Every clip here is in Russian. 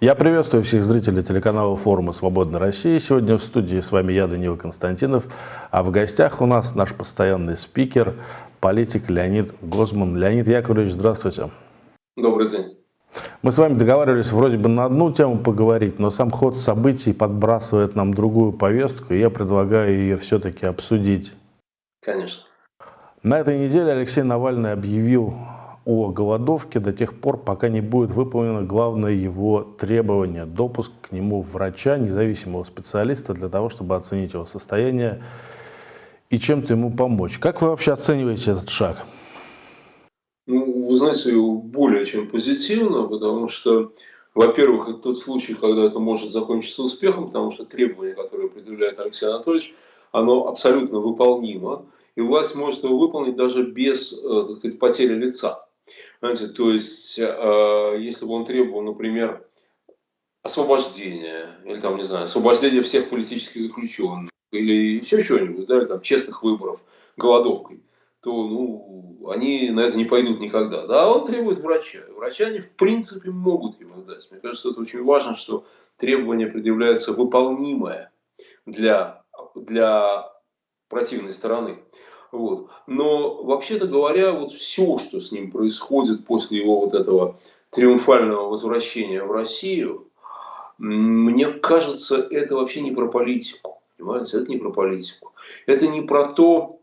Я приветствую всех зрителей телеканала форума «Свободная Россия». Сегодня в студии с вами я, Данила Константинов, а в гостях у нас наш постоянный спикер, политик Леонид Гозман. Леонид Яковлевич, здравствуйте. Добрый день. Мы с вами договаривались вроде бы на одну тему поговорить, но сам ход событий подбрасывает нам другую повестку, и я предлагаю ее все-таки обсудить. Конечно. На этой неделе Алексей Навальный объявил о голодовке до тех пор, пока не будет выполнено главное его требование – допуск к нему врача, независимого специалиста, для того, чтобы оценить его состояние и чем-то ему помочь. Как вы вообще оцениваете этот шаг? Ну, вы знаете, более чем позитивно, потому что, во-первых, это тот случай, когда это может закончиться успехом, потому что требование, которое предъявляет Алексей Анатольевич, оно абсолютно выполнимо, и власть может его выполнить даже без э, сказать, потери лица. Знаете, то есть, э, если бы он требовал, например, освобождения, или там, не знаю, освобождения всех политических заключенных, или еще чего-нибудь, да, там, честных выборов, голодовкой, то ну, они на это не пойдут никогда. Да, он требует врача. Врача они в принципе могут ему дать. Мне кажется, это очень важно, что требование предъявляется выполнимое для, для противной стороны. Вот. Но, вообще-то говоря, вот все, что с ним происходит после его вот этого триумфального возвращения в Россию, мне кажется, это вообще не про политику. Понимаете, это не про политику. Это не про то,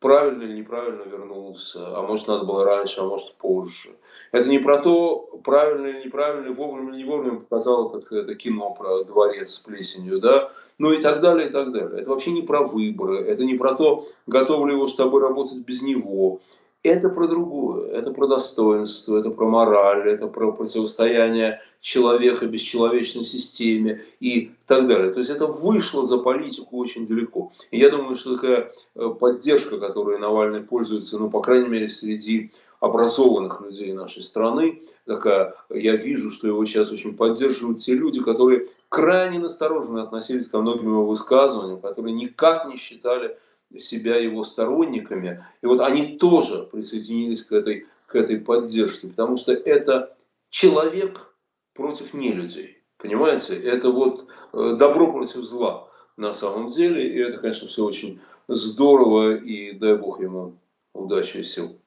правильно или неправильно вернулся, а может надо было раньше, а может позже. Это не про то, правильно или неправильно, вовремя или не вовремя показало, как это кино про дворец с плесенью, да, ну и так далее, и так далее. Это вообще не про выборы, это не про то, готов ли его с тобой работать без него. Это про другое, это про достоинство, это про мораль, это про противостояние человека бесчеловечной системе и так далее. То есть это вышло за политику очень далеко. И я думаю, что такая э, поддержка, которой Навальный пользуется, ну, по крайней мере, среди образованных людей нашей страны, такая, я вижу, что его сейчас очень поддерживают те люди, которые крайне настороженно относились ко многим его высказываниям, которые никак не считали себя его сторонниками. И вот они тоже присоединились к этой, к этой поддержке, потому что это человек против нелюдей. Понимаете? Это вот э, добро против зла на самом деле. И это, конечно, все очень здорово. И дай бог ему удачи и сил.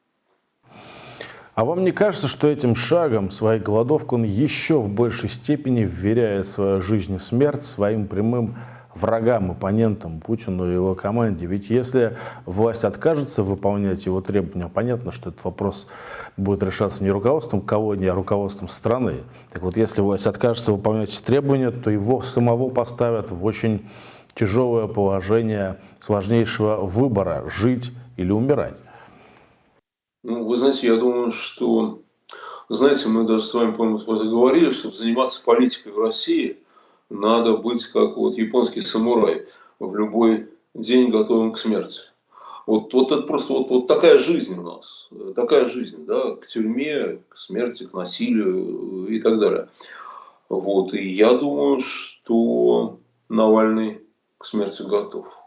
А вам не кажется, что этим шагом, своей голодовкой, он еще в большей степени вверяет свою жизнь и смерть своим прямым врагам, оппонентам Путину и его команде. Ведь если власть откажется выполнять его требования, понятно, что этот вопрос будет решаться не руководством кого-нибудь, а руководством страны. Так вот, если власть откажется выполнять требования, то его самого поставят в очень тяжелое положение сложнейшего выбора – жить или умирать. Ну, вы знаете, я думаю, что, знаете, мы даже с вами, по-моему, говорили, чтобы заниматься политикой в России – надо быть как вот японский самурай, в любой день готовым к смерти. Вот, вот это просто вот, вот такая жизнь у нас, такая жизнь, да, к тюрьме, к смерти, к насилию и так далее. Вот, и я думаю, что Навальный к смерти готов.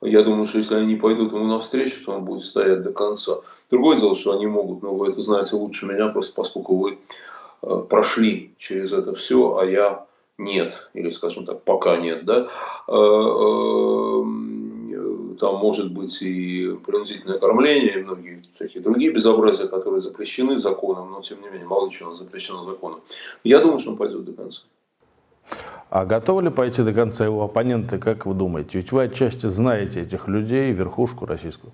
Я думаю, что если они не пойдут ему навстречу, то он будет стоять до конца. Другое дело, что они могут, но вы это знаете лучше меня, просто поскольку вы э, прошли через это все, а я нет, или, скажем так, пока нет, да, э, э, там может быть и принудительное кормление, и многие такие другие безобразия, которые запрещены законом, но тем не менее, мало ли чего запрещено законом. Я думаю, что он пойдет до конца. А готовы ли пойти до конца его оппоненты, как вы думаете? Ведь вы отчасти знаете этих людей, верхушку российскую.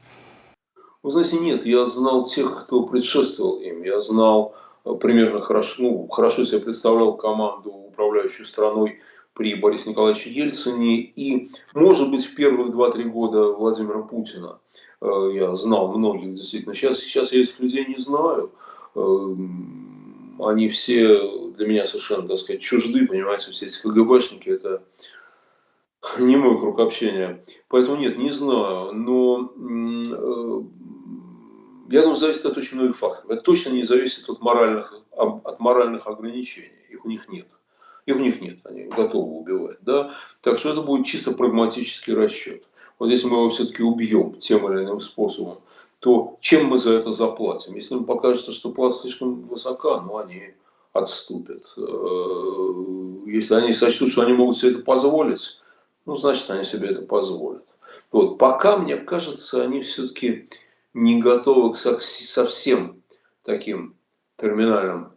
Вы знаете, нет, я знал тех, кто предшествовал им. Я знал примерно хорошо, ну, хорошо себе представлял команду, управляющую страной при Борисе Николаевиче Ельцине и, может быть, в первые 2-3 года Владимира Путина. Э, я знал многих действительно. Сейчас, сейчас я этих людей не знаю. Э, они все для меня совершенно, так сказать, чужды, понимаете, все эти КГБшники, это не мой круг общения. Поэтому нет, не знаю. Но э, я думаю, зависит от очень многих факторов. Это точно не зависит от моральных, от моральных ограничений. Их у них нет. Их у них нет, они готовы убивать. Да? Так что это будет чисто прагматический расчет. Вот если мы его все-таки убьем тем или иным способом, то чем мы за это заплатим? Если им покажется, что плата слишком высока, ну они, отступят. Э, если они сочтут, что они могут себе это позволить, ну, значит, они себе это позволят. Вот. Пока, мне кажется, они все-таки не готовы к совсем таким терминальным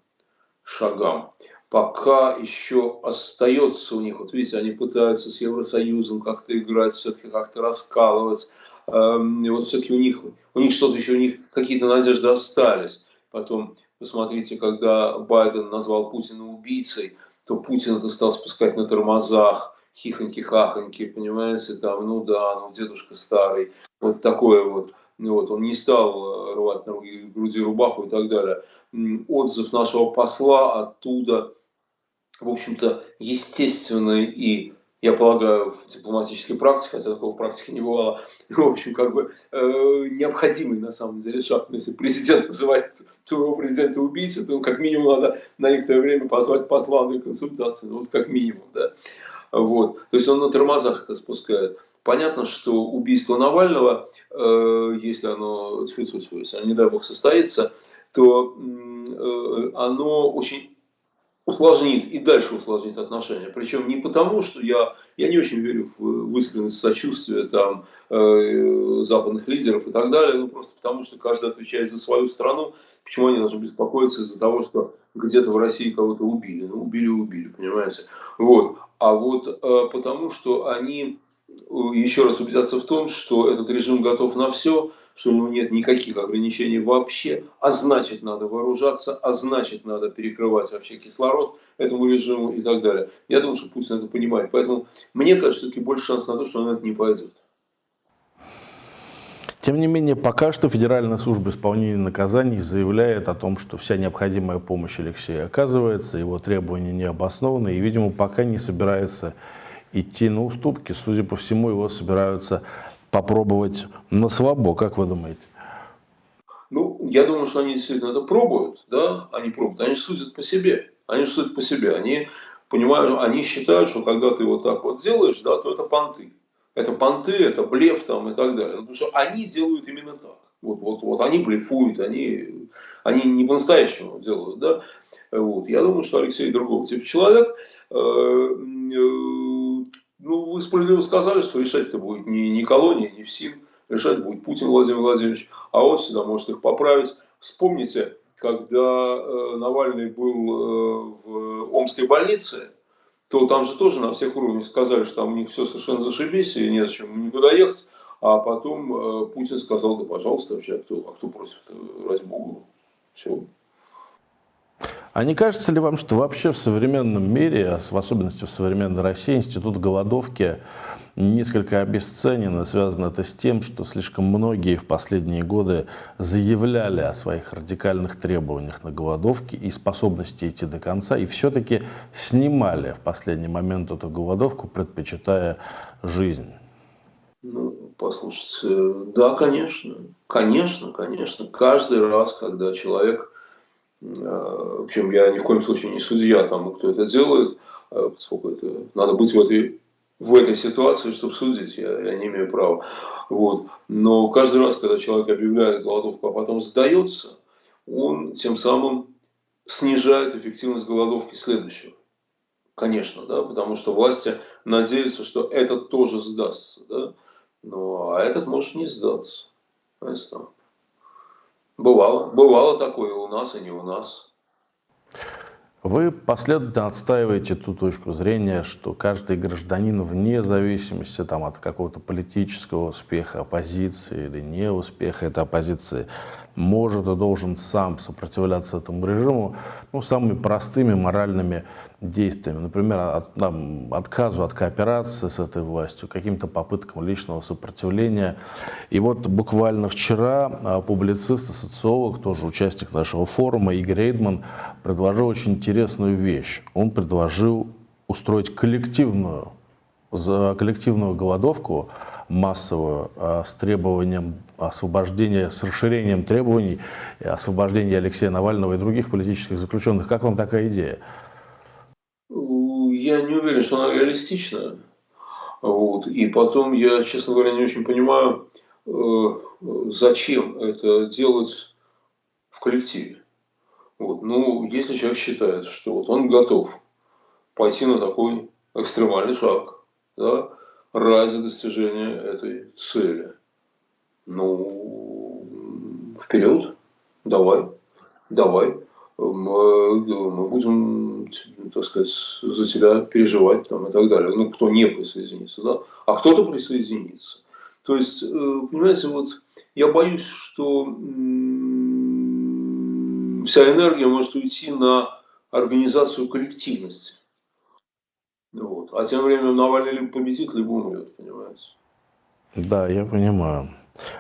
шагам. Пока еще остается у них, вот видите, они пытаются с Евросоюзом как-то играть, все-таки как-то раскалывать. Эм, и вот все-таки у них, у них что-то еще, у них какие-то надежды остались. Потом, посмотрите, когда Байден назвал Путина убийцей, то Путин это стал спускать на тормозах, хихоньки-хахоньки, понимаете, там, ну да, ну дедушка старый, вот такое вот. Ну вот, он не стал э, рвать на груди рубаху и так далее. Отзыв нашего посла оттуда, в общем-то, естественный и я полагаю, в дипломатической практике, хотя такого в практике не бывало, в общем, как бы э, необходимый на самом деле шаг. Если президент называет своего президента убийцей, то как минимум надо на некоторое время позвать посла на консультации, ну, вот как минимум, да. Вот. То есть он на тормозах это спускает. Понятно, что убийство Навального, э, если оно, если, не дай бог, состоится, то э, оно очень усложнит и дальше усложнит отношения. Причем не потому, что я, я не очень верю в, в искренность сочувствия там, э, западных лидеров и так далее, ну просто потому, что каждый отвечает за свою страну. Почему они должны беспокоиться из-за того, что где-то в России кого-то убили? Ну, убили, убили, понимаете? Вот. А вот потому, что они еще раз убедятся в том, что этот режим готов на все, что у него нет никаких ограничений вообще, а значит надо вооружаться, а значит надо перекрывать вообще кислород этому режиму и так далее. Я думаю, что Путин это понимает. Поэтому мне кажется, все-таки больше шанс на то, что он это не пойдет. Тем не менее, пока что Федеральная служба исполнения наказаний заявляет о том, что вся необходимая помощь Алексея оказывается, его требования не обоснованы, и, видимо, пока не собирается идти на уступки. Судя по всему, его собираются попробовать на слабо, как вы думаете? Ну, я думаю, что они действительно это пробуют, да, они пробуют, они судят по себе, они судят по себе, они понимают, они считают, что когда ты вот так вот делаешь, да, то это понты, это понты, это блеф там и так далее, потому что они делают именно так. Вот, вот, вот они блефуют, они, они не по-настоящему делают, да. Вот. Я думаю, что Алексей другого типа человек. Ну, вы справедливо сказали, что решать-то будет не, не колония, не ФСИН, решать будет Путин Владимир Владимирович, а он всегда может их поправить. Вспомните, когда э, Навальный был э, в Омской больнице, то там же тоже на всех уровнях сказали, что там у них все совершенно зашибись, и незачем никуда ехать. А потом э, Путин сказал, да пожалуйста, вообще, а кто, а кто против, ради бога, все, а не кажется ли вам, что вообще в современном мире, в особенности в современной России, институт голодовки несколько обесценен, связано это с тем, что слишком многие в последние годы заявляли о своих радикальных требованиях на голодовке и способности идти до конца, и все-таки снимали в последний момент эту голодовку, предпочитая жизнь? Ну, послушайте, да, конечно, конечно, конечно. Каждый раз, когда человек в общем, я ни в коем случае не судья тому, кто это делает, а поскольку это, надо быть в этой, в этой ситуации, чтобы судить, я, я не имею права. Вот. Но каждый раз, когда человек объявляет голодовку, а потом сдается, он тем самым снижает эффективность голодовки следующего. Конечно, да, потому что власти надеются, что этот тоже сдастся, да, но, а этот может не сдаться. Знаете, там, Бывало. Бывало такое у нас и не у нас. Вы последовательно отстаиваете ту точку зрения, что каждый гражданин вне зависимости там, от какого-то политического успеха оппозиции или неуспеха этой оппозиции может и должен сам сопротивляться этому режиму ну, самыми простыми моральными действиями. Например, от, там, отказу от кооперации с этой властью, каким-то попыткам личного сопротивления. И вот буквально вчера а, публицист и социолог, тоже участник нашего форума, Игорь Эйдман, предложил очень интересную вещь. Он предложил устроить коллективную, коллективную голодовку массовую а, с требованием освобождения, с расширением требований освобождения Алексея Навального и других политических заключенных. Как вам такая идея? Я не уверен, что она реалистична. Вот. И потом я, честно говоря, не очень понимаю, э, зачем это делать в коллективе. Вот. Ну, если человек считает, что вот он готов пойти на такой экстремальный шаг, да, ради достижения этой цели, ну, вперед, давай, давай. Мы, мы будем, так сказать, за тебя переживать там, и так далее. Ну, кто не присоединится, да? А кто-то присоединится. То есть, э, понимаете, вот я боюсь, что вся энергия может уйти на организацию коллективности. Вот. А тем временем Навальный либо победит, либо умрет, понимаете? Да, я понимаю.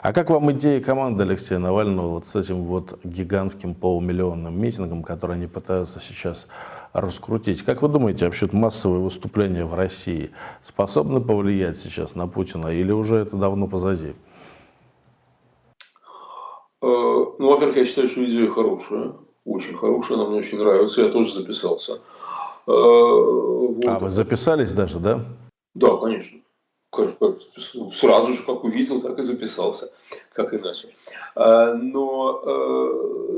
А как вам идея команды Алексея Навального вот с этим вот гигантским полумиллионным митингом, который они пытаются сейчас раскрутить? Как вы думаете, вообще массовые выступления в России способны повлиять сейчас на Путина или уже это давно позади? Э, ну, во-первых, я считаю, что идея хорошая, очень хорошая, она мне очень нравится, я тоже записался. Э, вот. А вы записались даже, да? Да, конечно. Сразу же, как увидел, так и записался, как иначе. Э, но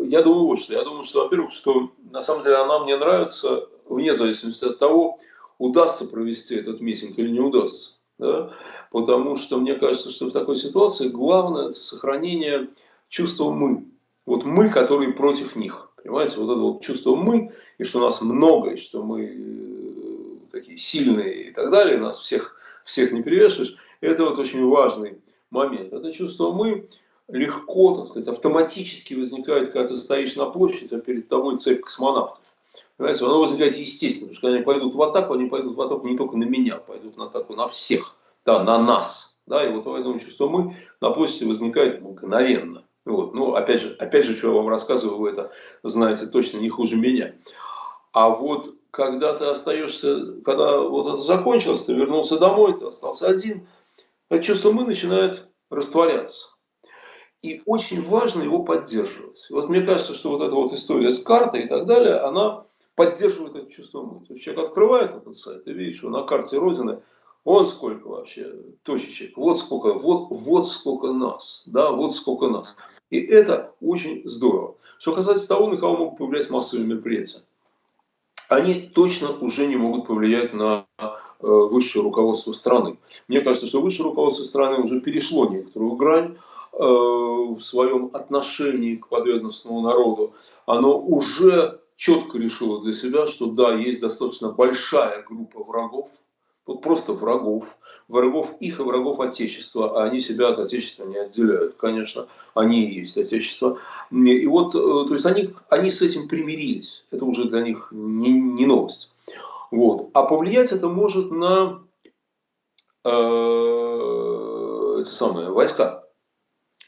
я думаю вот что. Я думаю, что, во-первых, что на самом деле она мне нравится, вне зависимости от того, удастся провести этот митинг или не удастся. Да? Потому что мне кажется, что в такой ситуации главное сохранение чувство «мы». Вот мы, которые против них. Понимаете, вот это вот чувство «мы», и что нас много, и что мы э, такие сильные и так далее, нас всех, всех не перевешиваешь, это вот очень важный момент. Это чувство «мы» легко, так сказать, автоматически возникает, когда ты стоишь на площади, а перед тобой цепь космонавтов. Понимаете, оно возникает естественно, потому что когда они пойдут в атаку, они пойдут в атаку не только на меня, пойдут в атаку на всех, да, на нас. Да, и вот поэтому чувство «мы» на площади возникает мгновенно. Вот. Ну, опять же, опять же, что я вам рассказываю, вы это знаете точно не хуже меня. А вот когда ты остаешься, когда вот это закончилось, ты вернулся домой, ты остался один, это чувство «мы» начинает растворяться. И очень важно его поддерживать. Вот мне кажется, что вот эта вот история с картой и так далее, она поддерживает это чувство «мы». То есть человек открывает этот сайт и видит, что на карте Родины вот сколько вообще точечек, вот сколько, вот, вот сколько нас, да, вот сколько нас. И это очень здорово. Что касается того, на кого могут повлиять массовые мероприятия. Они точно уже не могут повлиять на э, высшее руководство страны. Мне кажется, что высшее руководство страны уже перешло некоторую грань э, в своем отношении к подведомственному народу. Оно уже четко решило для себя, что да, есть достаточно большая группа врагов, вот просто врагов, врагов их и врагов Отечества, а они себя от Отечества не отделяют, конечно, они и есть Отечество. И вот, э, то есть они, они с этим примирились, это уже для них не, не новость. Вот. А повлиять это может на э, эти самые войска,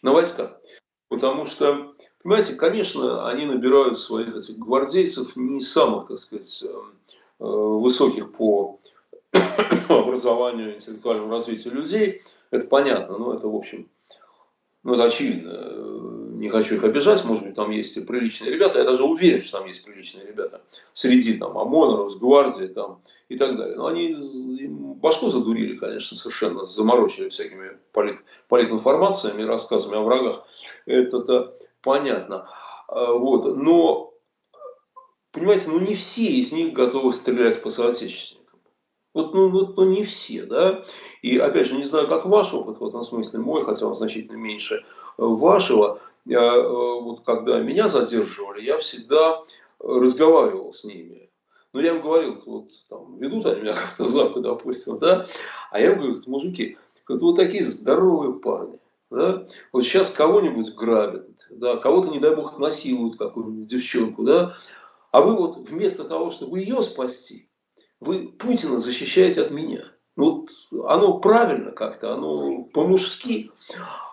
на войска. Потому что, понимаете, конечно, они набирают своих этих гвардейцев не самых, так сказать, э, высоких по образованию, интеллектуальному развитию людей, это понятно, но это, в общем, ну, это очевидно. Не хочу их обижать, может быть, там есть и приличные ребята. Я даже уверен, что там есть приличные ребята. Среди там ОМОНов, с гвардии там, и так далее. Но они башку задурили, конечно, совершенно. Заморочили всякими полит, политинформациями, рассказами о врагах. Это-то понятно. А, вот. Но, понимаете, ну не все из них готовы стрелять по соотечественникам. Вот, ну, вот, ну, не все, да. И, опять же, не знаю, как ваш опыт в этом смысле, мой, хотя он значительно меньше э, вашего. Я, э, вот когда меня задерживали, я всегда разговаривал с ними. Ну, я им говорил, вот там, ведут они меня как-то запад, допустим, да. А я им говорю, мужики, вот такие здоровые парни. Да? Вот сейчас кого-нибудь грабят, да, кого-то, не дай бог, насилуют какую-нибудь девчонку, да, а вы вот вместо того, чтобы ее спасти, вы Путина защищаете от меня. Вот оно правильно как-то, оно по-мужски.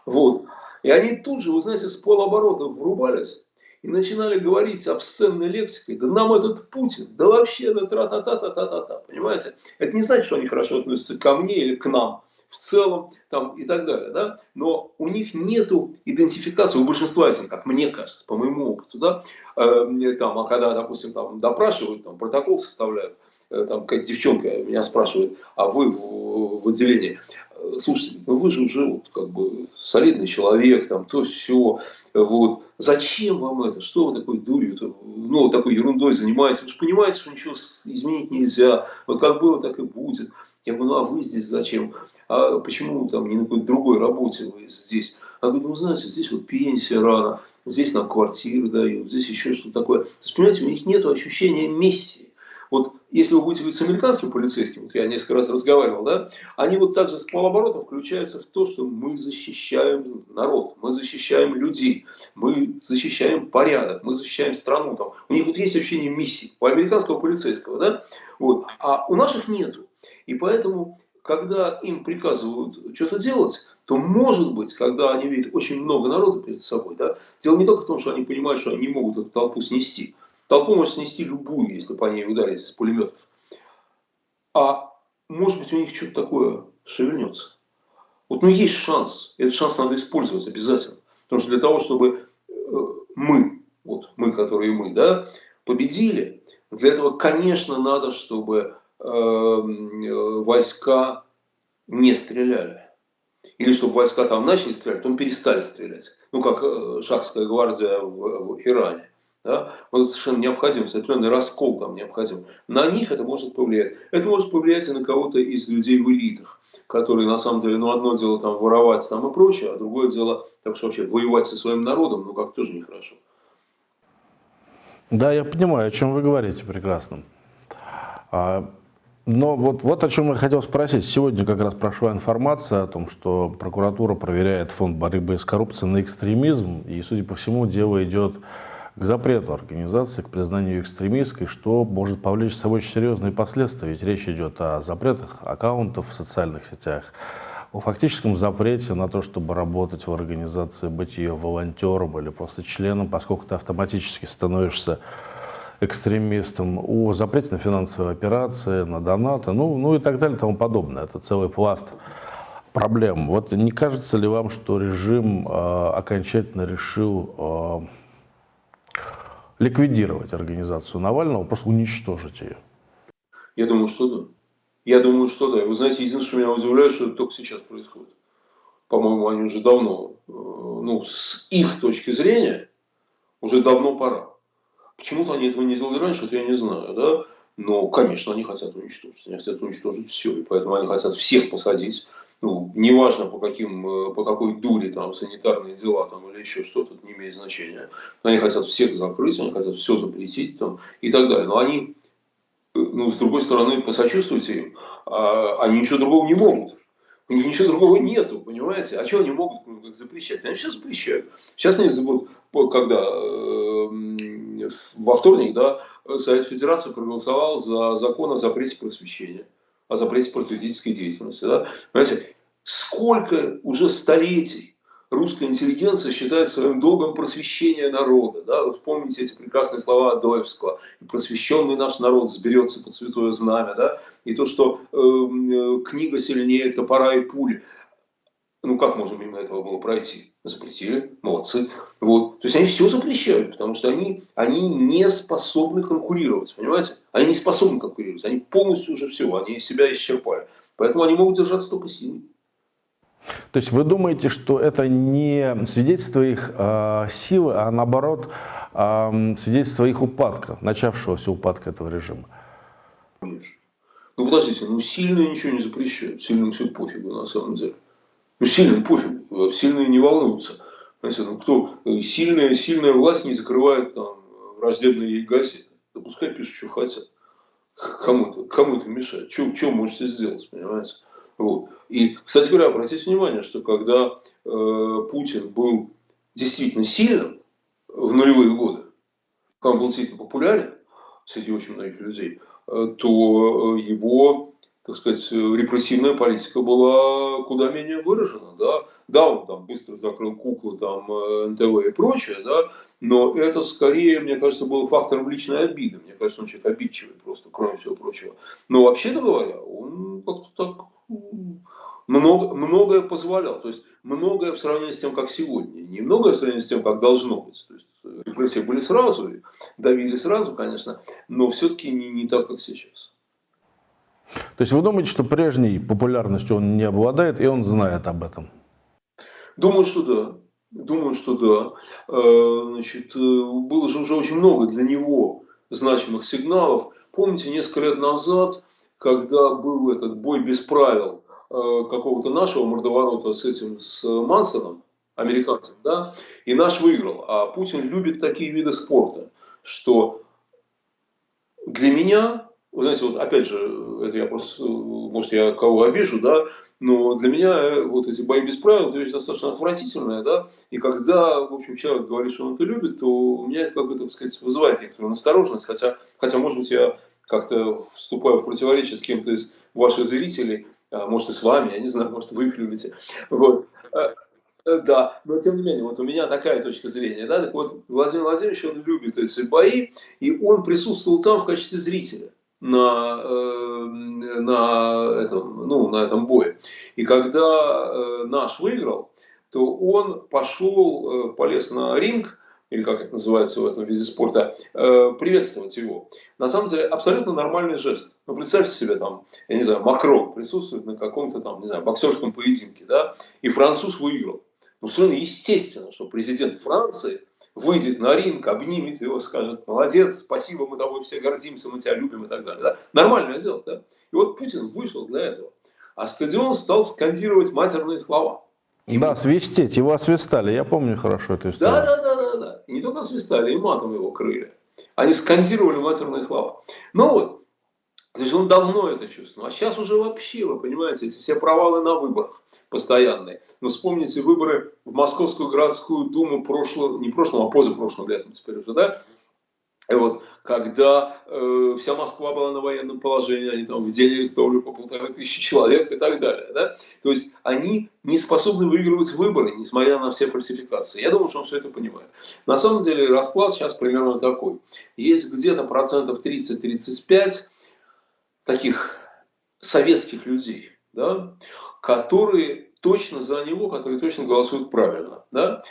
Вот. И они тут же, вы знаете, с полоборота врубались и начинали говорить обсценной лексикой. Да нам этот Путин, да вообще, да тра-та-та-та-та-та-та. Понимаете? Это не значит, что они хорошо относятся ко мне или к нам в целом там, и так далее. Да? Но у них нет идентификации, у большинства из них, как мне кажется, по моему опыту, да, э, там, а когда, допустим, там, допрашивают, там, протокол составляют, там какая-то девчонка меня спрашивает, а вы в, в отделении, э, слушайте, ну вы же уже вот, как бы солидный человек, там, то все, вот, зачем вам это, что вы такой дурью, ну, такой ерундой занимаетесь, вы же понимаете, что ничего изменить нельзя, вот как было, так и будет. Я говорю, ну а вы здесь зачем? А почему там не на какой-то другой работе вы здесь? Она говорит, ну знаете, здесь вот пенсия рано, здесь нам квартиры дают, здесь еще что-то такое. То есть, понимаете, у них нет ощущения миссии. Вот если вы будете говорить с американским полицейским, вот я несколько раз разговаривал, да, они вот также с полоборота включаются в то, что мы защищаем народ, мы защищаем людей, мы защищаем порядок, мы защищаем страну. Там. У них вот есть ощущение миссии, у американского полицейского, да, вот, а у наших нету. И поэтому, когда им приказывают что-то делать, то может быть, когда они видят очень много народа перед собой, да, дело не только в том, что они понимают, что они не могут эту толпу снести. Толпу может снести любую, если по ней ударить из пулеметов. А может быть у них что-то такое шевельнется. Вот ну есть шанс. Этот шанс надо использовать обязательно. Потому что для того, чтобы э, мы, вот мы, которые мы, да, победили, для этого, конечно, надо, чтобы Эм, э, войска не стреляли. Или чтобы войска там начали стрелять, потом перестали стрелять. Ну, как э, шахская гвардия в, в Иране. Да? Это совершенно необходимо, определенный раскол там необходим. На них это может повлиять. Это может повлиять и на кого-то из людей в элитах, которые на самом деле, ну, одно дело там воровать там и прочее, а другое дело, так что вообще воевать со своим народом, ну, как тоже нехорошо. Да, я понимаю, о чем вы говорите прекрасно. А но вот, вот о чем я хотел спросить. Сегодня как раз прошла информация о том, что прокуратура проверяет фонд борьбы с коррупцией на экстремизм. И, судя по всему, дело идет к запрету организации, к признанию экстремистской, что может повлечь с собой очень серьезные последствия. Ведь речь идет о запретах аккаунтов в социальных сетях, о фактическом запрете на то, чтобы работать в организации, быть ее волонтером или просто членом, поскольку ты автоматически становишься экстремистам, о запрете на финансовые операции, на донаты, ну, ну и так далее и тому подобное. Это целый пласт проблем. Вот не кажется ли вам, что режим э, окончательно решил э, ликвидировать организацию Навального, просто уничтожить ее? Я думаю, что да. Я думаю, что да. Вы знаете, единственное, что меня удивляет, что это только сейчас происходит. По-моему, они уже давно, э, ну, с их точки зрения, уже давно пора. Почему-то они этого не сделали раньше, это я не знаю, да. Но, конечно, они хотят уничтожить. Они хотят уничтожить все. И поэтому они хотят всех посадить. Ну, неважно по, каким, э, по какой дуре, там, санитарные дела там, или еще что-то, не имеет значения. Они хотят всех закрыть, они хотят все запретить там, и так далее. Но они, э, ну, с другой стороны, посочувствуйте им, а, они ничего другого не могут. У них ничего другого нету, понимаете? А что они могут как запрещать? Они сейчас запрещают. Сейчас они забудут, когда э, во вторник, да, Совет Федерации проголосовал за закон о запрете просвещения, о запрете просветительской деятельности. Да? Понимаете, сколько уже столетий русская интеллигенция считает своим долгом просвещение народа. Да? Вот помните эти прекрасные слова Адоевского. Просвещенный наш народ сберется под святое знамя. Да? И то, что эм, э, книга сильнее топора и пули. Ну, как можно мимо этого было пройти? Запретили, молодцы. Вот. То есть они все запрещают, потому что они, они не способны конкурировать, понимаете? Они не способны конкурировать, они полностью уже все, они себя исчерпали. Поэтому они могут держаться только силой. То есть вы думаете, что это не свидетельство их э, силы, а наоборот э, свидетельство их упадка, начавшегося упадка этого режима? Конечно. Ну подождите, ну сильные ничего не запрещают, сильным все пофигу на самом деле. Ну сильным пофигу, сильные не волнуются. Знаете, ну кто, сильная, сильная власть не закрывает там враждебные газеты. Да пускай пишут, что хотят. Кому это, кому это мешает? Что, что можете сделать, понимаете? Вот. И, кстати говоря, обратите внимание, что когда э, Путин был действительно сильным в нулевые годы, когда он был действительно популярен среди очень многих людей, э, то э, его, так сказать, репрессивная политика была куда менее выражена. Да, да он там быстро закрыл куклы, там, э, НТВ и прочее, да, но это скорее, мне кажется, был фактором личной обиды. Мне кажется, он человек обидчивый просто, кроме всего прочего. Но вообще-то говоря, он как-то так много, многое позволял. То есть многое в сравнении с тем, как сегодня. Не многое в сравнении с тем, как должно быть. То есть репрессии были сразу, давили сразу, конечно, но все-таки не, не так, как сейчас. То есть вы думаете, что прежней популярностью он не обладает, и он знает об этом? Думаю, что да. Думаю, что да. Э, значит, э, было же уже очень много для него значимых сигналов. Помните, несколько лет назад, когда был этот бой без правил э, какого-то нашего мордоворота с этим, с Мансоном, американцем, да, и наш выиграл. А Путин любит такие виды спорта, что для меня, вы знаете, вот опять же, это я просто, может, я кого обижу, да, но для меня э, вот эти бои без правил, это вещь достаточно отвратительная, да, и когда, в общем, человек говорит, что он это любит, то у меня это, как бы, так сказать, вызывает некоторую настороженность, хотя, хотя может быть, я как-то вступаю в противоречие с кем-то из ваших зрителей, а может, и с вами, я не знаю, может, вы их любите, вот. Э, э, да, но тем не менее, вот у меня такая точка зрения, да, так вот, Владимир Владимирович, он любит эти бои, и он присутствовал там в качестве зрителя на, э, на, этом, ну, на этом бое. И когда э, наш выиграл, то он пошел, э, полез на ринг, или как это называется в этом виде спорта, приветствовать его. На самом деле абсолютно нормальный жест. Ну, представьте себе, там, я не знаю, Макрон присутствует на каком-то там, не знаю, боксерском поединке, да, и француз выиграл. Ну, совершенно естественно, что президент Франции выйдет на ринг, обнимет его, скажет, молодец, спасибо, мы тобой все гордимся, мы тебя любим и так далее. Да? Нормальное дело. Да? И вот Путин вышел для этого. А стадион стал скандировать матерные слова. И да, свистеть, его освистали, я помню хорошо эту историю. Да, да, да, да, да. И не только освистали, и матом его крыли. Они скандировали матерные слова. Ну вот, то есть он давно это чувствовал. А сейчас уже вообще, вы понимаете, эти все провалы на выборах постоянные. Но вспомните выборы в Московскую городскую думу прошлого, не прошлого, а позапрошлым летом теперь уже, да? И вот, когда э, вся Москва была на военном положении, они там в день арестовали по полторы тысячи человек и так далее. Да? То есть они не способны выигрывать выборы, несмотря на все фальсификации. Я думаю, что он все это понимает. На самом деле расклад сейчас примерно такой. Есть где-то процентов 30-35 таких советских людей, да, которые точно за него, которые точно голосуют правильно. Да.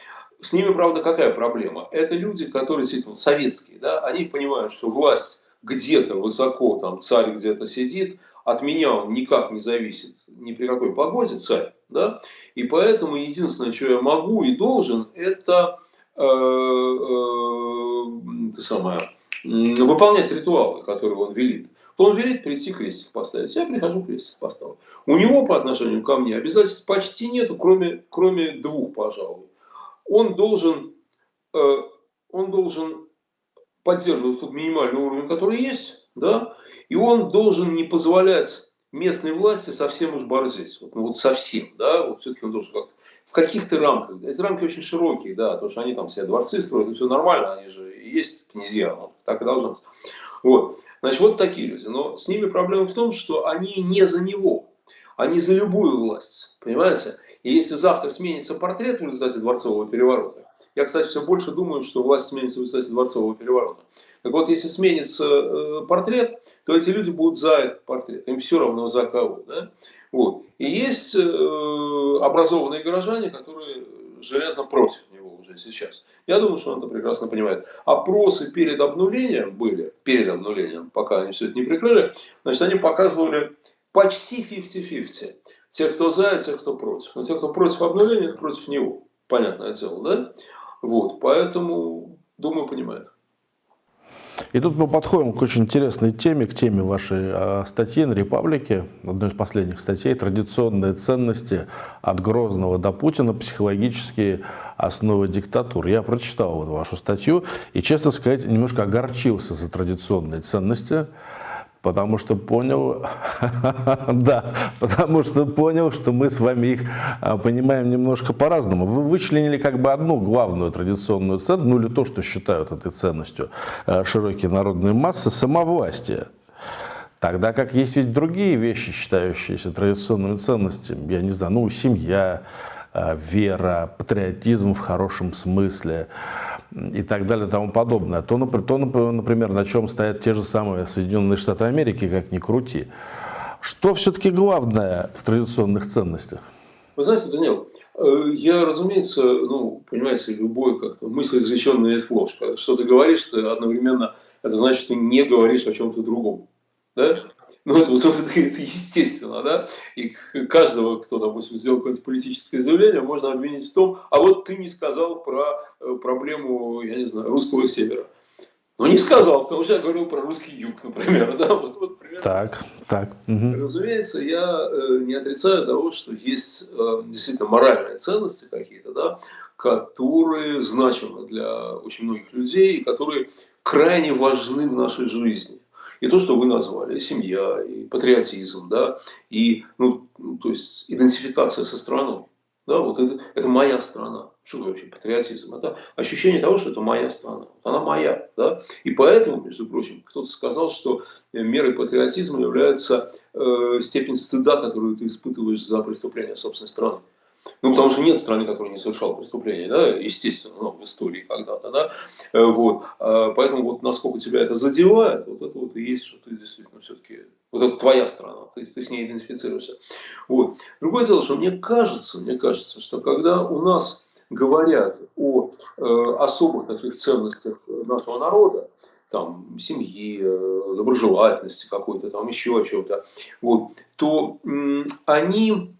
С ними, правда, какая проблема? Это люди, которые действительно советские, да, они понимают, что власть где-то высоко, там царь где-то сидит, от меня он никак не зависит ни при какой погоде, царь, да, и поэтому единственное, что я могу и должен, это, э, э, самое, выполнять ритуалы, которые он велит он велит прийти крестик поставить. Я прихожу крестик поставлю. У него по отношению ко мне обязательств почти нету, кроме, кроме двух, пожалуй. Он должен, э, он должен поддерживать тот минимальный уровень, который есть, да, и он должен не позволять местной власти совсем уж борзеть. Вот, ну вот совсем, да, вот все-таки он должен как-то в каких-то рамках. Эти рамки очень широкие, да, потому что они там все дворцы строят, и все нормально, они же есть князья, ну, так и должно быть. Вот. Значит, вот такие люди. Но с ними проблема в том, что они не за него. Они за любую власть. Понимаете? И если завтра сменится портрет в результате дворцового переворота, я, кстати, все больше думаю, что власть сменится в результате дворцового переворота. Так вот, если сменится э, портрет, то эти люди будут за этот портрет. Им все равно за кого. Да? Вот. И есть э, образованные горожане, которые железно против него уже сейчас. Я думаю, что он это прекрасно понимает. Опросы перед обнулением были, перед обнулением, пока они все это не прикрыли, значит, они показывали почти 50-50. Те, кто за, те, кто против. Но те, кто против обнуления, против него. Понятное дело, да? Вот, поэтому, думаю, понимает. И тут мы подходим к очень интересной теме, к теме вашей а, статьи на «Репаблике», одной из последних статей «Традиционные ценности от Грозного до Путина. Психологические основы диктатуры». Я прочитал вот вашу статью и, честно сказать, немножко огорчился за традиционные ценности, Потому что понял, да, потому что понял, что мы с вами их а, понимаем немножко по-разному. Вы вычленили как бы одну главную традиционную ценность, ну или то, что считают этой ценностью а, широкие народные массы, самовластие. Тогда как есть ведь другие вещи, считающиеся традиционными ценностями, я не знаю, ну, семья, вера, патриотизм в хорошем смысле, и так далее и тому подобное. То, например, на чем стоят те же самые Соединенные Штаты Америки, как ни крути. Что все-таки главное в традиционных ценностях? Вы знаете, Данил, э, я, разумеется, ну, понимаете, любой как-то мысль изреченная есть ложь. что ты говоришь, ты одновременно, это значит, ты не говоришь о чем-то другом. Да? Ну, это, это, это естественно, да? И каждого, кто, допустим, сделал какое-то политическое заявление, можно обвинить в том, а вот ты не сказал про э, проблему, я не знаю, русского севера. Ну, не сказал, потому что я говорил про русский юг, например. Да? Вот, вот, примерно. Так, так. Угу. Разумеется, я э, не отрицаю того, что есть э, действительно моральные ценности какие-то, да, которые значимы для очень многих людей, и которые крайне важны в нашей жизни. И то, что вы назвали, и семья, и патриотизм, да, и, ну, то есть, идентификация со страной. Да, вот это, это моя страна. Что вообще патриотизм? Это ощущение того, что это моя страна. Она моя. Да? И поэтому, между прочим, кто-то сказал, что мерой патриотизма является э, степень стыда, которую ты испытываешь за преступление собственной страны. Ну, потому что нет страны, которая не совершала преступления, да, естественно, ну, в истории когда-то, да, э, вот, а, поэтому вот насколько тебя это задевает, вот это вот и есть, что ты действительно все-таки, вот это твоя страна, ты, ты с ней идентифицируешься, вот. Другое дело, что мне кажется, мне кажется, что когда у нас говорят о э, особых таких ценностях нашего народа, там, семьи, э, доброжелательности какой-то, там еще о чем-то, вот, то э, они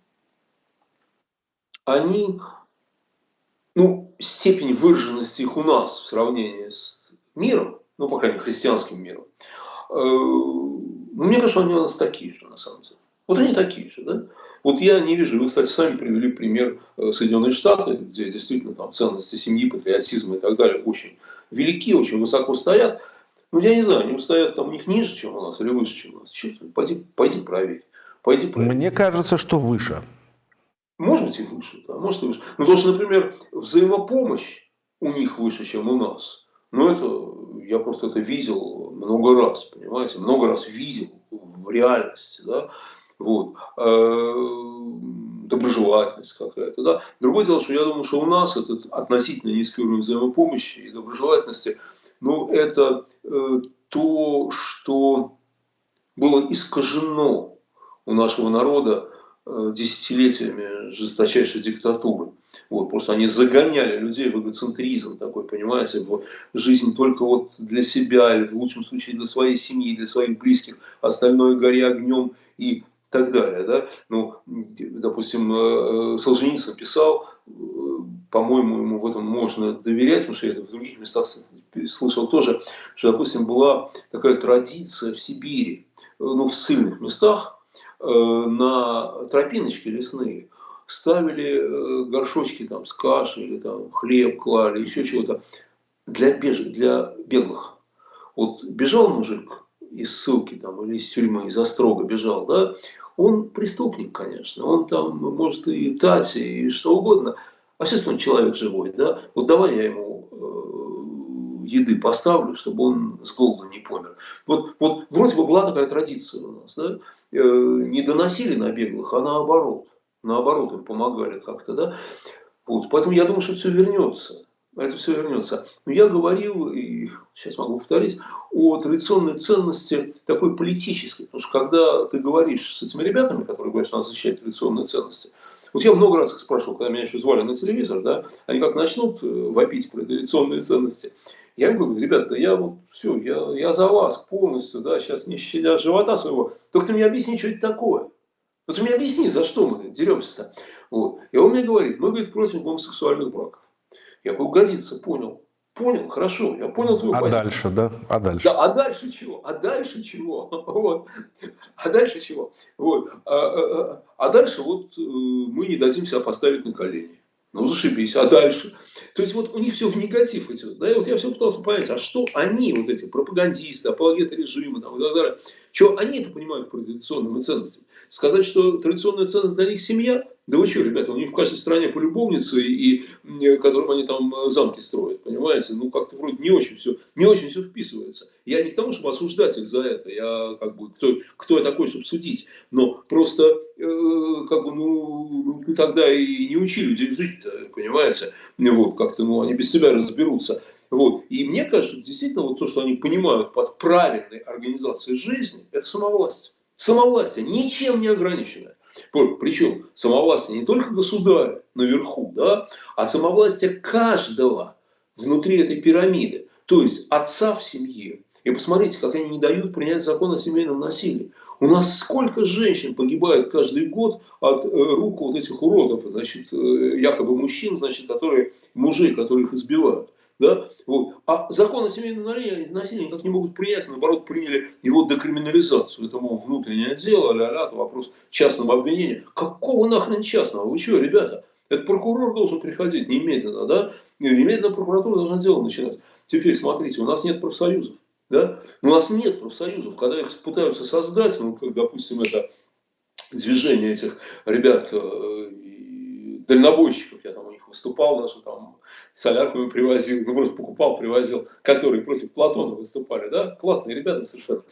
они, ну, степень выраженности их у нас в сравнении с миром, ну, по крайней мере, христианским миром, э, ну, мне кажется, они у нас такие же, на самом деле. Вот они такие же, да? Вот я не вижу, вы, кстати, сами привели пример э, Соединенные Штаты, где действительно там ценности семьи, патриотизма и так далее очень велики, очень высоко стоят. Ну, я не знаю, они стоят там у них ниже, чем у нас, или выше, чем у нас. Черт, пойди, пойди проверь. Пойди проверь. Мне кажется, что выше. Может быть и выше, да, может и выше. Но то, что, например, взаимопомощь у них выше, чем у нас, ну это, я просто это видел много раз, понимаете, много раз видел в реальности, да, вот, э, доброжелательность какая-то, да. Другое дело, что я думаю, что у нас этот относительно низкий уровень взаимопомощи и доброжелательности, ну, это э, то, что было искажено у нашего народа десятилетиями жесточайшей диктатуры. Вот, просто они загоняли людей в эгоцентризм такой, понимаете, в жизнь только вот для себя, или в лучшем случае для своей семьи, для своих близких, остальное горе огнем и так далее. Да? Ну, допустим, э, Солженицын писал, э, по-моему, ему в этом можно доверять, потому что я это в других местах слышал тоже, что, допустим, была такая традиция в Сибири, ну, в сильных местах, Э, на тропиночки лесные ставили э, горшочки там с кашей или там хлеб клали, еще чего-то для, беж... для беглых. Вот бежал мужик из ссылки там, или из тюрьмы, из острога бежал, да, он преступник, конечно, он там может и тать, и что угодно, а все-таки он человек живой, да, вот давай я ему э, еды поставлю, чтобы он с голоду не помер. Вот, вот вроде бы была такая традиция у нас, да, Э, не доносили на беглых, а наоборот. Наоборот, им помогали как-то, да. Вот, поэтому я думаю, что все вернется. Это все вернется. Но я говорил, и сейчас могу повторить, о традиционной ценности такой политической. Потому что когда ты говоришь с этими ребятами, которые говорят, что надо защищать традиционные ценности, вот я много раз их спрашивал, когда меня еще звали на телевизор, да, они как начнут э, вопить про традиционные ценности, я им говорю, ребята, я вот все, я, я за вас полностью, да, сейчас не щадя живота своего, только ты мне объясни, что это такое. Вот ты мне объясни, за что мы деремся-то. Вот. И он мне говорит, мы, говорит, против гомосексуальных браков. Я говорю, годится, понял. Понял, хорошо, я понял твою а позицию. А дальше, да? А дальше? Да, а дальше чего? А дальше чего? Вот. А дальше чего? Вот. А, а, а, а дальше вот э, мы не дадим себя поставить на колени. Ну, зашибись, а дальше? То есть, вот у них все в негатив идет. Да? И вот я все пытался понять, а что они, вот эти пропагандисты, апологеты режима там, и так далее, что они это понимают про традиционными ценностями? Сказать, что традиционная ценность для них семья, да вы что, ребята, у них в каждой стране по любовнице, и, и которым они там э, замки строят, понимаете? Ну, как-то вроде не очень все, не очень все вписывается. Я не к тому, чтобы осуждать их за это, я как бы, кто, кто я такой, чтобы судить, но просто, э, как бы, ну, тогда и не учи людей жить понимаете? Вот, как-то, ну, они без себя разберутся. Вот. И мне кажется, действительно, вот то, что они понимают под правильной организацией жизни, это самовластие. Самовластие ничем не ограниченное. Причем самовластие не только государя наверху, да, а самовластие каждого внутри этой пирамиды. То есть отца в семье. И посмотрите, как они не дают принять закон о семейном насилии. У нас сколько женщин погибает каждый год от э, рук вот этих уродов, значит, э, якобы мужчин, значит, которые, мужей, которые их избивают. Да? Вот. А закон о семейном насилии никак не могут принять, наоборот, приняли его декриминализацию. Это, мол, внутреннее дело, ля-ля, это вопрос частного обвинения. Какого нахрен частного? Вы что, ребята? Это прокурор должен приходить немедленно, да? Немедленно прокуратура должна дело начинать. Теперь смотрите, у нас нет профсоюзов. Да? У нас нет профсоюзов. Когда их пытаются создать, ну, как, допустим, это движение этих ребят, э, дальнобойщиков, я там у них выступал, даже там солярку привозил, ну просто покупал, привозил, которые против Платона выступали, да, классные ребята совершенно.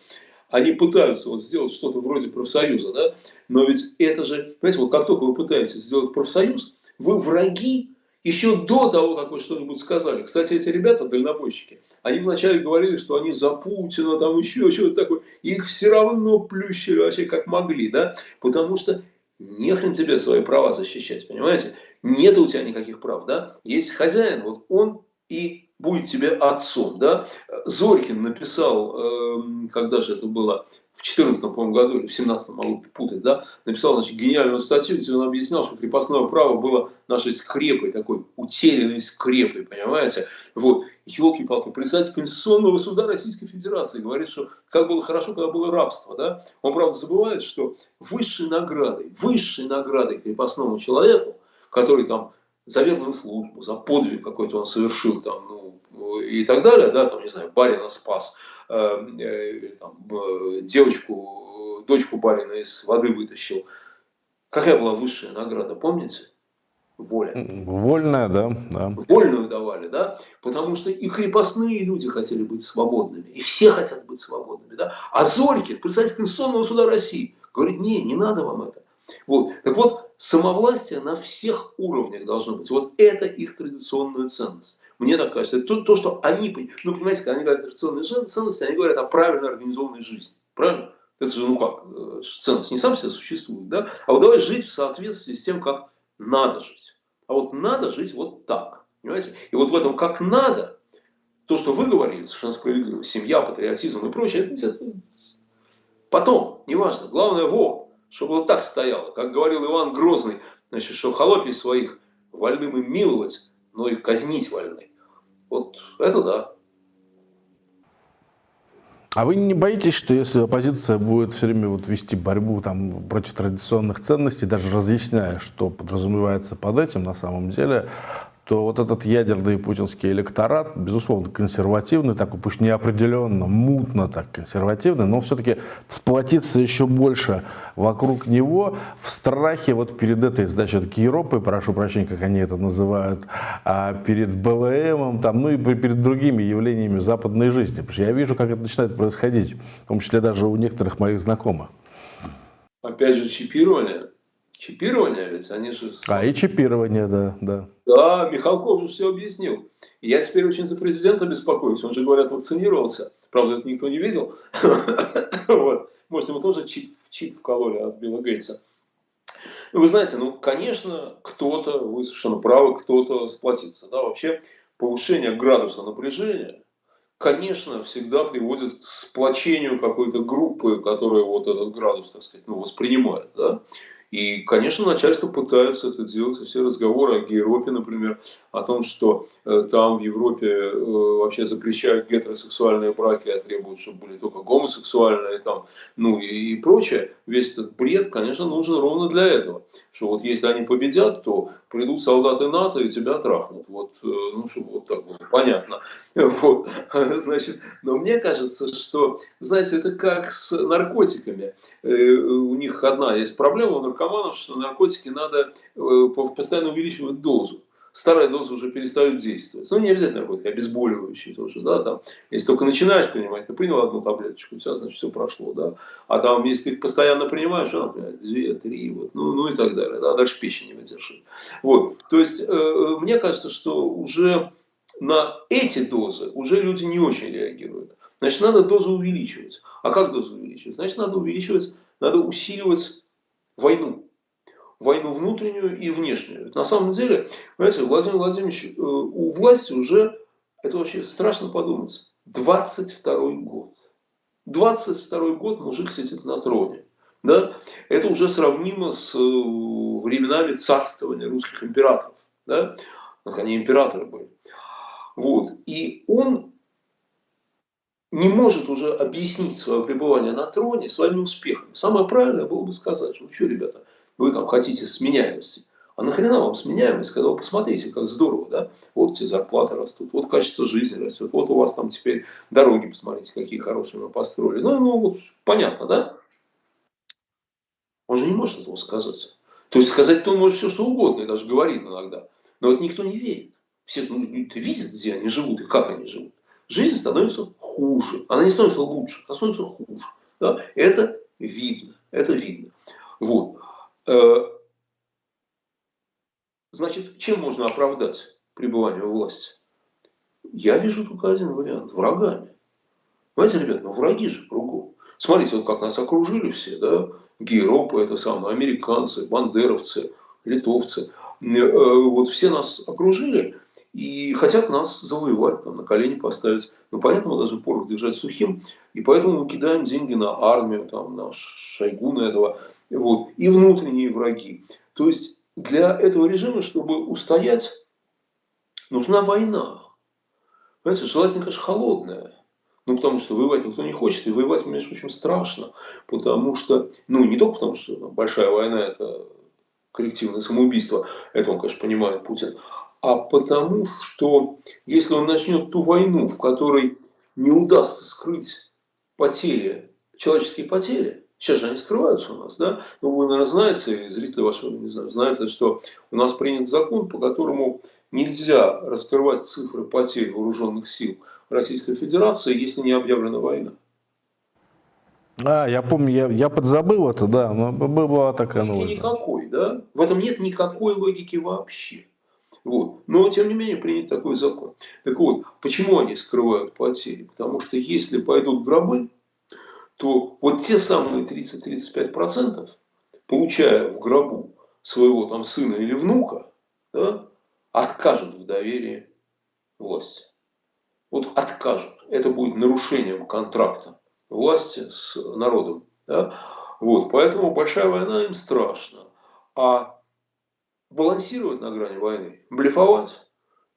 Они пытаются вот сделать что-то вроде профсоюза, да, но ведь это же, понимаете, вот как только вы пытаетесь сделать профсоюз, вы враги еще до того, как вы что-нибудь сказали. Кстати, эти ребята, дальнобойщики, они вначале говорили, что они за Путина, там еще что-то такое. Их все равно плющили вообще как могли, да? Потому что нехрен тебе свои права защищать, понимаете? Нет у тебя никаких прав, да? Есть хозяин, вот он и будет тебе отцом, да? Зорькин написал, э, когда же это было, в 14 по году или в 17 могу путать, да? Написал, значит, гениальную статью, где он объяснял, что крепостное право было нашей скрепой, такой утерянной скрепой, понимаете? Вот, елки-палки, председатель Конституционного суда Российской Федерации говорит, что как было хорошо, когда было рабство, да? Он, правда, забывает, что высшей наградой, высшей наградой крепостному человеку, который там за верную службу, за подвиг какой-то он совершил, там, ну, и так далее, да, там, не знаю, барина спас, э, э, там, э, девочку, дочку барина из воды вытащил. Какая была высшая награда, помните? Воля. Вольная, да, да. Вольную давали, да, потому что и крепостные люди хотели быть свободными, и все хотят быть свободными, да. А Зорькин, представитель Конституционного суда России, говорит, не, не надо вам это. Вот. Так вот, самовластие на всех уровнях должно быть. Вот это их традиционная ценность. Мне так кажется. Это то, то что они, ну, понимаете, когда они говорят традиционные ценности, они говорят о правильно организованной жизни. Правильно? Это же, ну как, э, ценность не сам себе существует, да? А вот давай жить в соответствии с тем, как надо жить. А вот надо жить вот так. Понимаете? И вот в этом как надо, то, что вы говорили, совершенно справедливо, семья, патриотизм и прочее, это, это потом, неважно. Главное, во, чтобы вот так стояло. Как говорил Иван Грозный, значит, что холопий своих вольным им миловать, но их казнить вольны. Вот это да. А вы не боитесь, что если оппозиция будет все время вот вести борьбу там, против традиционных ценностей, даже разъясняя, что подразумевается под этим на самом деле, то вот этот ядерный путинский электорат, безусловно, консервативный, такой пусть неопределенно, мутно так консервативный, но все-таки сплотиться еще больше вокруг него в страхе вот перед этой, значит, Европой, прошу прощения, как они это называют, а перед БЛМом, там, ну и перед другими явлениями западной жизни. Потому что я вижу, как это начинает происходить, в том числе даже у некоторых моих знакомых. Опять же, чипирование Чипирование ведь, они же... А, и чипирование, да, да. Да, Михалков же все объяснил. я теперь очень за президента беспокоюсь. Он же, говорят, вакцинировался. Правда, это никто не видел. вот. Может, ему тоже чип, чип вкололи от Билла Гейтса. Вы знаете, ну, конечно, кто-то, вы совершенно правы, кто-то сплотится. Да? Вообще, повышение градуса напряжения, конечно, всегда приводит к сплочению какой-то группы, которая вот этот градус, так сказать, ну, воспринимает. Да? И, конечно, начальство пытается это делать. Все разговоры о Европе, например, о том, что э, там в Европе э, вообще запрещают гетеросексуальные браки, а требуют, чтобы были только гомосексуальные, там, ну и, и прочее. Весь этот бред, конечно, нужен ровно для этого. Что вот если они победят, то придут солдаты НАТО и тебя трахнут. Вот, э, ну, чтобы вот так было понятно. Вот, значит, но мне кажется, что, знаете, это как с наркотиками. У них одна есть проблема, наркоманов, что наркотики надо э, постоянно увеличивать дозу. Старая доза уже перестает действовать. Ну, не обязательно наркотики, обезболивающие тоже, да, там. Если только начинаешь принимать, ты принял одну таблеточку, у тебя, значит, все прошло, да. А там, если ты их постоянно принимаешь, ну, например, две, три, вот, ну, ну и так далее, да, дальше печень не выдержит. Вот, то есть, э, мне кажется, что уже на эти дозы уже люди не очень реагируют. Значит, надо дозу увеличивать. А как дозу увеличивать? Значит, надо увеличивать надо усиливать войну. Войну внутреннюю и внешнюю. На самом деле, знаете, Владимир Владимирович, э, у власти уже, это вообще страшно подумать, 22 год. 22 год мужик сидит на троне. Да? Это уже сравнимо с э, временами царствования русских императоров. Да? Они императоры были. Вот. И он не может уже объяснить свое пребывание на троне своими успехами. Самое правильное было бы сказать, ну что, ребята, вы там хотите сменяемости. А нахрена вам сменяемость, когда вы посмотрите, как здорово, да? Вот эти зарплаты растут, вот качество жизни растет, вот у вас там теперь дороги, посмотрите, какие хорошие мы построили. Ну, ну вот понятно, да? Он же не может этого сказать. То есть сказать-то он может все, что угодно, и даже говорит иногда. Но вот никто не верит. Все ну, видят, где они живут и как они живут. Жизнь становится хуже. Она не становится лучше, она становится хуже. Да? Это видно. Это видно. Вот. Э, значит, чем можно оправдать пребывание у власти? Я вижу только один вариант. Врагами. Понимаете, ребят, ну враги же кругом. Смотрите, вот как нас окружили все, да, гейропы, это самое, американцы, бандеровцы, литовцы. Э, вот все нас окружили, и хотят нас завоевать, там, на колени поставить. Ну, поэтому даже порох держать сухим, и поэтому мы кидаем деньги на армию, там, на Шойгу на этого, вот, и внутренние враги. То есть для этого режима, чтобы устоять, нужна война. Понимаете, желательно, конечно, холодная. Ну, потому что воевать никто не хочет, и воевать, между прочим, страшно. Потому что, ну, не только потому, что большая война – это коллективное самоубийство, это он, конечно, понимает Путин, а потому что если он начнет ту войну, в которой не удастся скрыть потери, человеческие потери, сейчас же они скрываются у нас, да, но вы, наверное, знаете, зрители ваши, не знаю, знают, что у нас принят закон, по которому нельзя раскрывать цифры потерь вооруженных сил Российской Федерации, если не объявлена война. А, я помню, я, я подзабыл это, да, но была такая новость. Никакой, да? В этом нет никакой логики вообще. Вот. Но, тем не менее, принят такой закон. Так вот, почему они скрывают потери? Потому что если пойдут гробы, то вот те самые 30-35%, получая в гробу своего там сына или внука, да, откажут в доверии власти. Вот откажут. Это будет нарушением контракта власти с народом. Да? Вот. Поэтому большая война им страшна. А балансировать на грани войны, блефовать,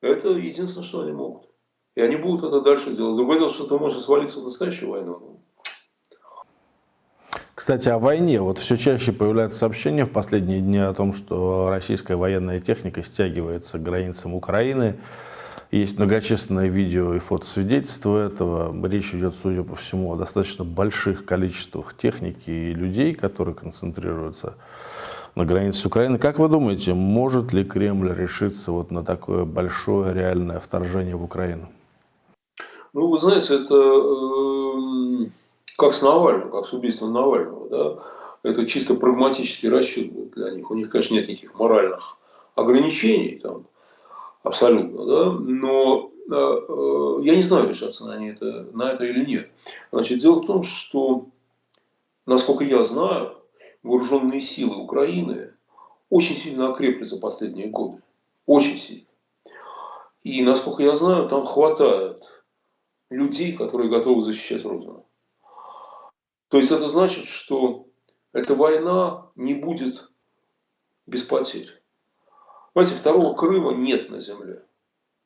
это единственное, что они могут. И они будут это дальше делать. Другое дело, что это может свалиться в настоящую войну. Кстати, о войне. Вот все чаще появляются сообщения в последние дни о том, что российская военная техника стягивается к границам Украины. Есть многочисленные видео и фотосвидетельства этого. Речь идет, судя по всему, о достаточно больших количествах техники и людей, которые концентрируются на границе с Украиной. Как вы думаете, может ли Кремль решиться вот на такое большое реальное вторжение в Украину? Ну, вы знаете, это э, как с Навальным, как с убийством Навального. Да? Это чисто прагматический расчет для них. У них, конечно, нет никаких моральных ограничений, там, абсолютно. Да? Но э, э, я не знаю, решаться на это, на это или нет. Значит, дело в том, что, насколько я знаю, вооруженные силы Украины очень сильно окрепли за последние годы. Очень сильно. И, насколько я знаю, там хватает людей, которые готовы защищать Родину. То есть это значит, что эта война не будет без потерь. Понимаете, второго Крыма нет на земле.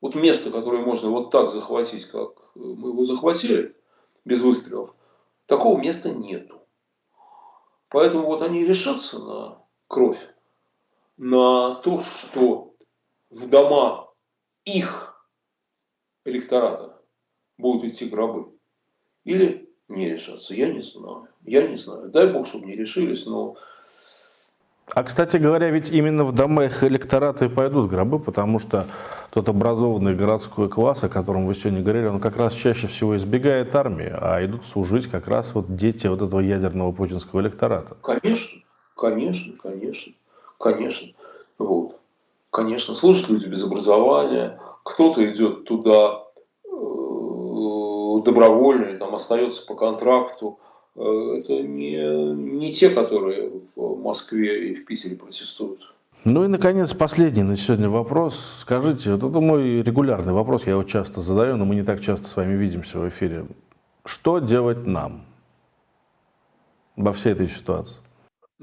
Вот место, которое можно вот так захватить, как мы его захватили, без выстрелов, такого места нету. Поэтому вот они решатся на кровь, на то, что в дома их электората будут идти гробы. Или не решатся. Я не знаю. Я не знаю. Дай Бог, чтобы не решились, но а, кстати говоря, ведь именно в домах электората и пойдут гробы, потому что тот образованный городской класс, о котором вы сегодня говорили, он как раз чаще всего избегает армии, а идут служить как раз вот дети вот этого ядерного путинского электората. Конечно, конечно, конечно, конечно. Вот. Конечно, служат люди без образования, кто-то идет туда э, добровольно, там остается по контракту, это не, не те, которые в Москве и в Питере протестуют. Ну и, наконец, последний на сегодня вопрос. Скажите, вот это мой регулярный вопрос, я его часто задаю, но мы не так часто с вами видимся в эфире. Что делать нам во всей этой ситуации?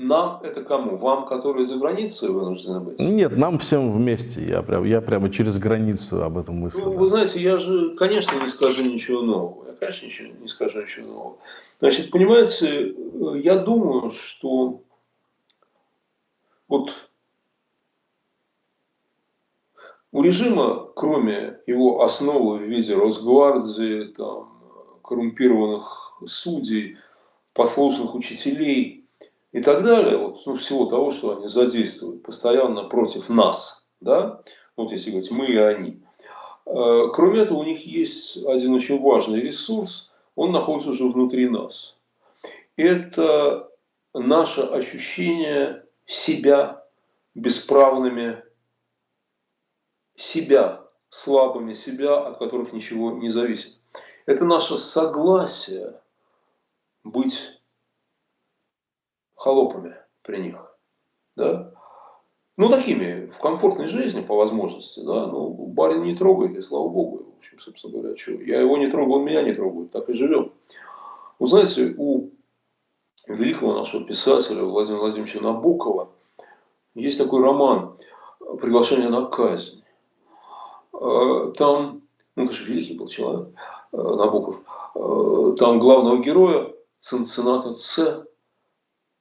Нам это кому? Вам, которые за границей вынуждены быть? Нет, нам всем вместе. Я, прям, я прямо через границу об этом мыслю. Ну, вы знаете, я же, конечно, не скажу ничего нового. Я, конечно, ничего, не скажу ничего нового. Значит, понимаете, я думаю, что вот у режима, кроме его основы в виде Росгвардии, там, коррумпированных судей, послушных учителей – и так далее, вот, ну, всего того, что они задействуют постоянно против нас, да, вот если говорить мы и они. Э, кроме этого, у них есть один очень важный ресурс, он находится уже внутри нас. Это наше ощущение себя бесправными, себя слабыми, себя, от которых ничего не зависит. Это наше согласие быть холопами при них. Да? Ну, такими, в комфортной жизни, по возможности, да, ну, барин не трогает, и слава богу, в общем, собственно говоря, что, я его не трогаю, он меня не трогает, так и живем. Вы знаете, у великого нашего писателя Владимира Владимировича Набокова есть такой роман «Приглашение на казнь». Э, там, ну, конечно, великий был человек, э, Набоков, э, там главного героя, сын сената Ц,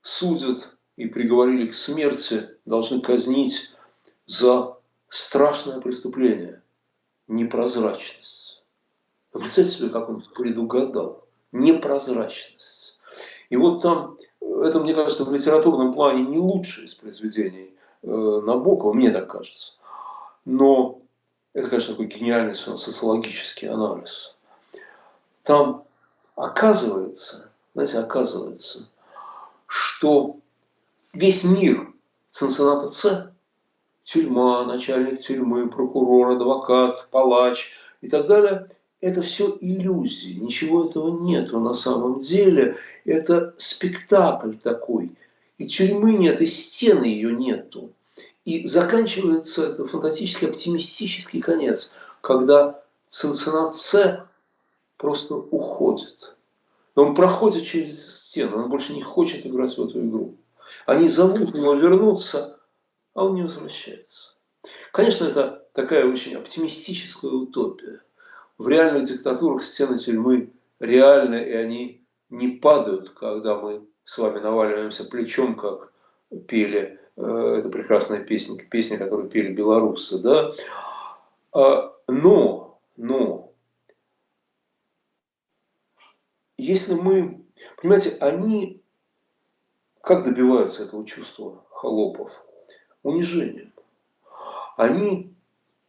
судят и приговорили к смерти, должны казнить за страшное преступление – непрозрачность. Вы представьте себе, как он предугадал. Непрозрачность. И вот там, это, мне кажется, в литературном плане не лучшее из произведений э, Набокова, мне так кажется. Но это, конечно, такой гениальный социологический анализ. Там оказывается, знаете, оказывается, что весь мир Цинцинната С, тюрьма, начальник тюрьмы, прокурор, адвокат, палач и так далее, это все иллюзии, ничего этого нету на самом деле. Это спектакль такой. И тюрьмы нет, и стены ее нету. И заканчивается это фантастически оптимистический конец, когда Цинциннат С просто уходит. Он проходит через стену, он больше не хочет играть в эту игру. Они зовут его вернуться, а он не возвращается. Конечно, это такая очень оптимистическая утопия. В реальных диктатурах стены тюрьмы реальны, и они не падают, когда мы с вами наваливаемся плечом, как пели, э, это прекрасная песня, песня, которую пели белорусы, да. А, но, но, если мы, понимаете, они как добиваются этого чувства холопов? Унижением. Они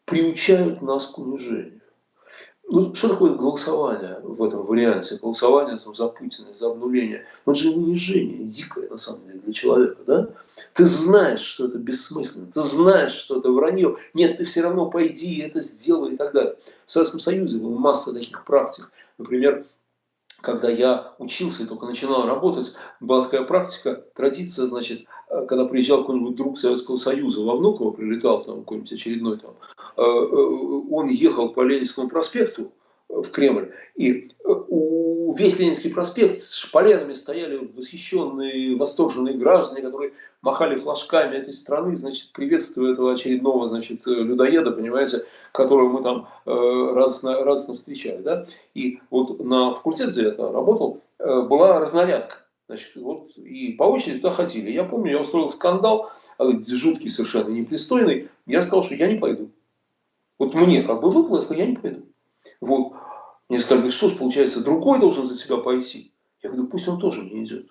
приучают нас к унижению. Ну, что такое голосование в этом варианте? Голосование там, за Путина, за обнуление. Это же унижение дикое, на самом деле, для человека. Да? Ты знаешь, что это бессмысленно. Ты знаешь, что это вранье. Нет, ты все равно пойди это сделай и так далее. В Советском Союзе было масса таких практик. Например, когда я учился и только начинал работать, была такая практика, традиция, значит, э, когда приезжал какой-нибудь друг Советского Союза во Внуково, прилетал там какой-нибудь очередной там, э, э, он ехал по Ленинскому проспекту, в Кремль. И у весь Ленинский проспект с шпалерами стояли восхищенные, восторженные граждане, которые махали флажками этой страны, значит, приветствуя этого очередного, значит, людоеда, понимаете, которого мы там э, радостно, радостно встречали, да. И вот на факультете, где я работал, э, была разнарядка. Значит, вот, и по очереди туда ходили. Я помню, я устроил скандал, жуткий совершенно непристойный. Я сказал, что я не пойду. Вот мне как бы сказал, я не пойду. Вот. Мне сказали, ж, получается, другой должен за тебя пойти. Я говорю, пусть он тоже не идет.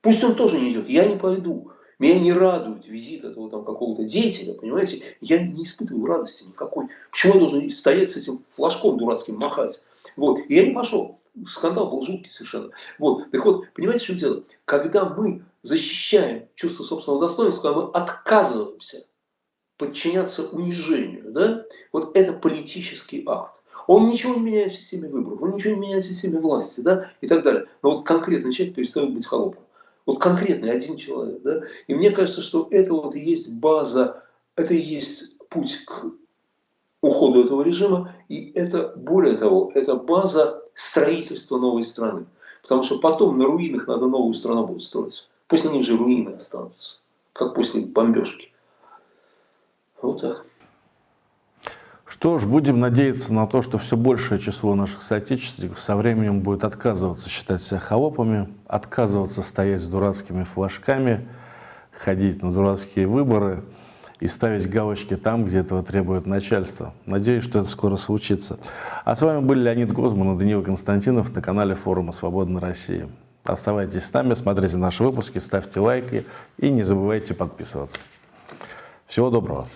Пусть он тоже не идет, я не пойду. Меня не радует визит этого там какого-то деятеля, понимаете? Я не испытываю радости никакой. Почему я должен стоять с этим флажком дурацким махать? Вот. И я не пошел. Скандал был жуткий совершенно. Вот. Так вот, понимаете, что дело? Когда мы защищаем чувство собственного достоинства, когда мы отказываемся подчиняться унижению, да, вот это политический акт. Он ничего не меняет в системе выборов, он ничего не меняет в системе власти, да, и так далее. Но вот конкретный человек перестает быть холопом. Вот конкретный один человек, да. И мне кажется, что это вот и есть база, это и есть путь к уходу этого режима, и это, более того, это база строительства новой страны. Потому что потом на руинах надо новую страну будет строиться. После них же руины останутся, как после бомбежки. Вот так. Что ж, будем надеяться на то, что все большее число наших соотечественников со временем будет отказываться считать себя холопами, отказываться стоять с дурацкими флажками, ходить на дурацкие выборы и ставить галочки там, где этого требует начальство. Надеюсь, что это скоро случится. А с вами были Леонид Гозман и Даниил Константинов на канале форума «Свободная Россия». Оставайтесь с нами, смотрите наши выпуски, ставьте лайки и не забывайте подписываться. Всего доброго!